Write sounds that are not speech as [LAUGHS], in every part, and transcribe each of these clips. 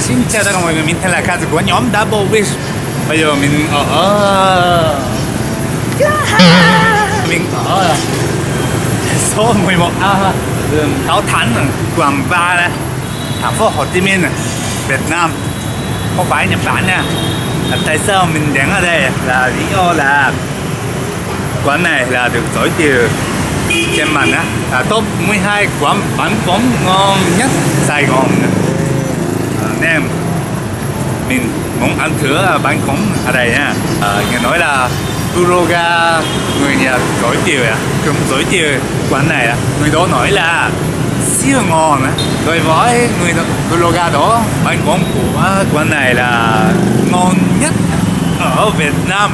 xin chào tất cả mọi người, mình tên là Kaz của nhóm Double Wish. Bây giờ mình ở... Ờ. Mình ở số 11A đường Cao Thắng, quận 3 này Thành phố Hồ Chí Minh, Việt Nam. Không phải Nhật Bản nha. Tại sao mình đến ở đây? Là lý do là quán này là được giới thiệu trên mạng á. Là top 12 quán bánh phóng ngon nhất Sài Gòn à, nên mình muốn ăn thử à, bánh phóng ở đây nha. À, nghe nói là Kuroga người nhà giới thiệu à? Cũng giới thiệu quán này à? Người đó nói là siêu ngon á. Đối với người Kuroga đó bánh phóng của quán này là ngon nhất ở Việt Nam.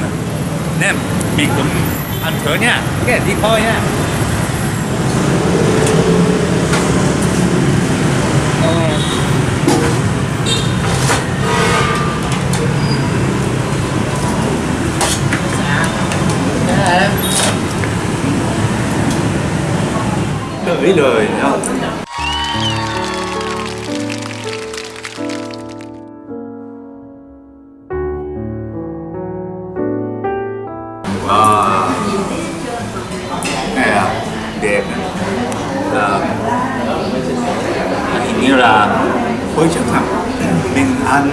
Nên mình cũng ăn thử nha. Cái đi thôi nha. Mấy lời nhau Wow. Này à, đẹp này. Hình như là khối chẳng hạn Mình ăn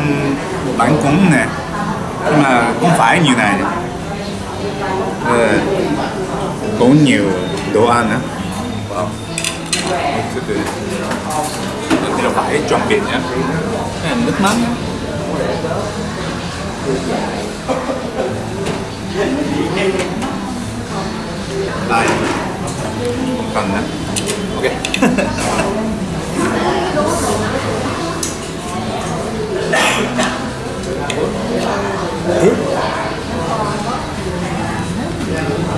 bánh cúng nè nhưng mà cũng phải như này à, cũng nhiều đồ ăn á từ từ thì là phải chuẩn bị nhé cái này nước mắm nhá, đây không cần nữa ok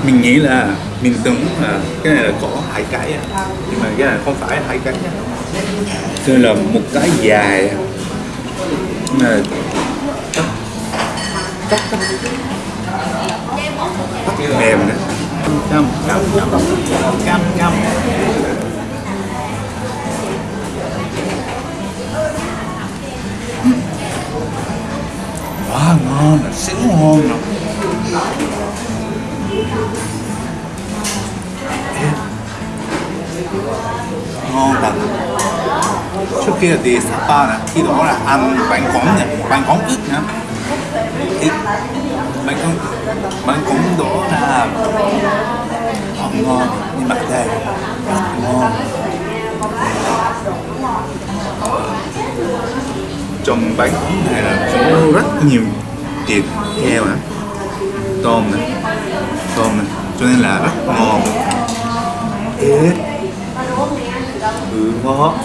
mình nghĩ là mình tưởng là cái này là có hải cải à này không phải hai cái. Á. Đây là một cái dài. Mà cắt cắt cắt cắt mềm nữa cam cam cam cam cam quá ngon là xíu ngon rồi ngon thật. Trước kia đi Sapa nè khi đó là ăn bánh cống nè bánh cống ít nhá ít bánh cống bánh cống đó là không ngon. Nhưng mà đây rất ngon. Trong bánh cống này là có rất nhiều thịt heo này tôm này tôm này, cho nên là rất ngon. Ê ừ ngon.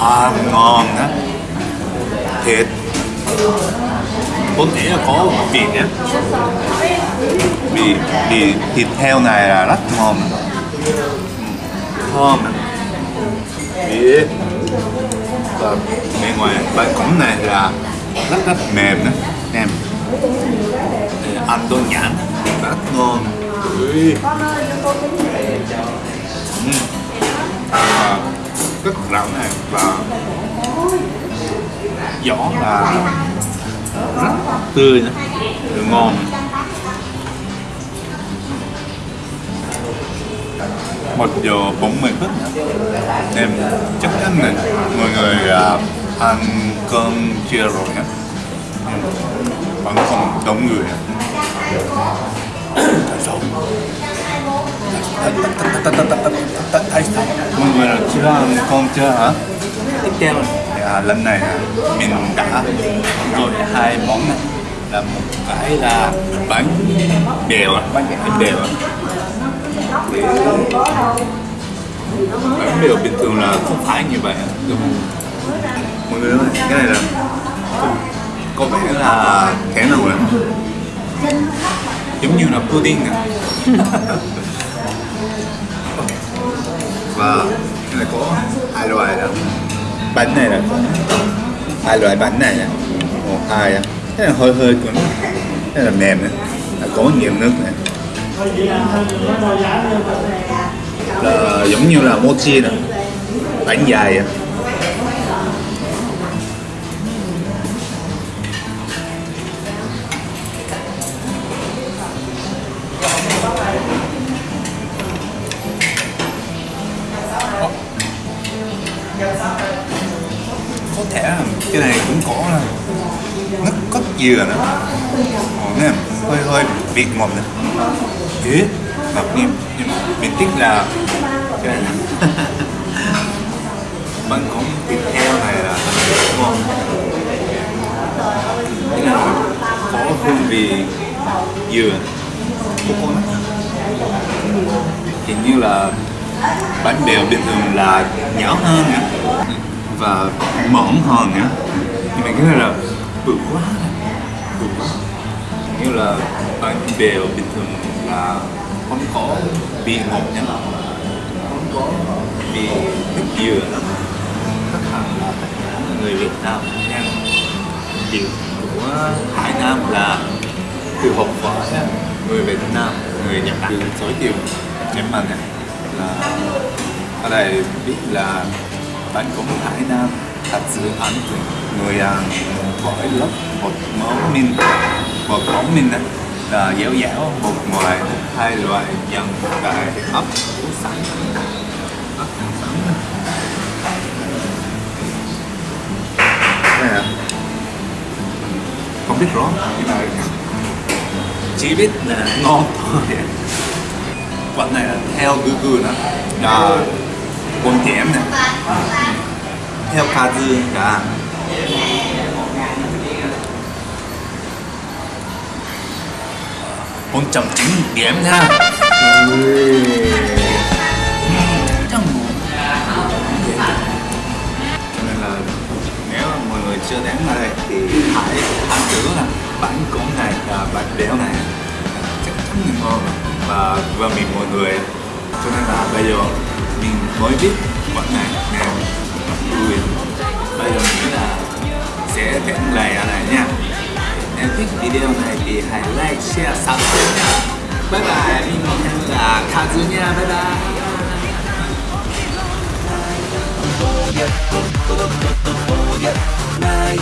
À, ngon á. Thịt Bốn dĩ là có vị nhé vì vì thịt heo này là rất ngon. Thơm vị và bên ngoài bánh cống này là rất rất mềm đó em ăn đơn nhãn rất ngon. Ui. Ừ. À, rất rắn này và giỏ là rất tươi nữa ngon. Một giờ bốn mươi phút em chắc chắn là mọi người à, ăn cơm chia rồi nhé vẫn còn đông người tại mọi người là chưa ăn cơm chưa hả? Tiếp theo à, lần này mình đã gọi hai món này. Là một cái là bánh bèo bánh bèo bánh bèo bình thường là không phải như vậy đúng không? mọi người ơi cái này là có vẻ là thế nào rồi giống như là pudding à [LAUGHS] và cái này có hai loại đó bánh này là có hai loại bánh này nè. Một, hai á. Cái là hơi hơi cứng cái là mềm nữa là có nhiều nước này là giống như là mochi nè. Bánh dài á. Cái này cũng có là nó có dừa nữa Ồ, nè hơi hơi vị ngọt nữa Ế, ngọt nhưng, nhưng mình thích là cái này là [LAUGHS] bánh cốm thịt heo này là ngon. Cái này có hương vị dừa coconut hình như là bánh bèo bình thường là nhỏ hơn nữa và mỏng hơn nữa. Nhưng mà cái này là bự quá bự quá. Như là bánh bèo bình thường là không có vị ngọt nhá không có vị nước dừa lắm. Tất cả là tất cả người Việt Nam nha. Điều của Hải Nam là từ học võ người Việt Nam, người Nhật Bản từ giới thiệu nhưng mà này là ở đây biết là bạn cũng Hải Nam thật sự ấn tượng người à, lớp bột món min bột món min đó là dẻo dẻo bột ngoài hai loại dần tại ấp củ ấp củ à không biết rõ nhưng mà chỉ biết là ngon thôi. Quán này là theo gư gư nữa là con chém này. Theo ca dư cả. Con chồng chính điểm nha. Cho nên là nếu mà mọi người chưa đến đây thì hãy ăn thử là bánh cốm này và bánh béo này. Chắc chắn ngon. Và và mình mọi người. Cho nên là bây giờ mới biết quán này nè người bây giờ mình nghĩ là sẽ hẹn lại ở này nha. Nếu thích video này thì hãy like, share, subscribe nha. Bye bye, mình là Kazu nha, bye bye. Night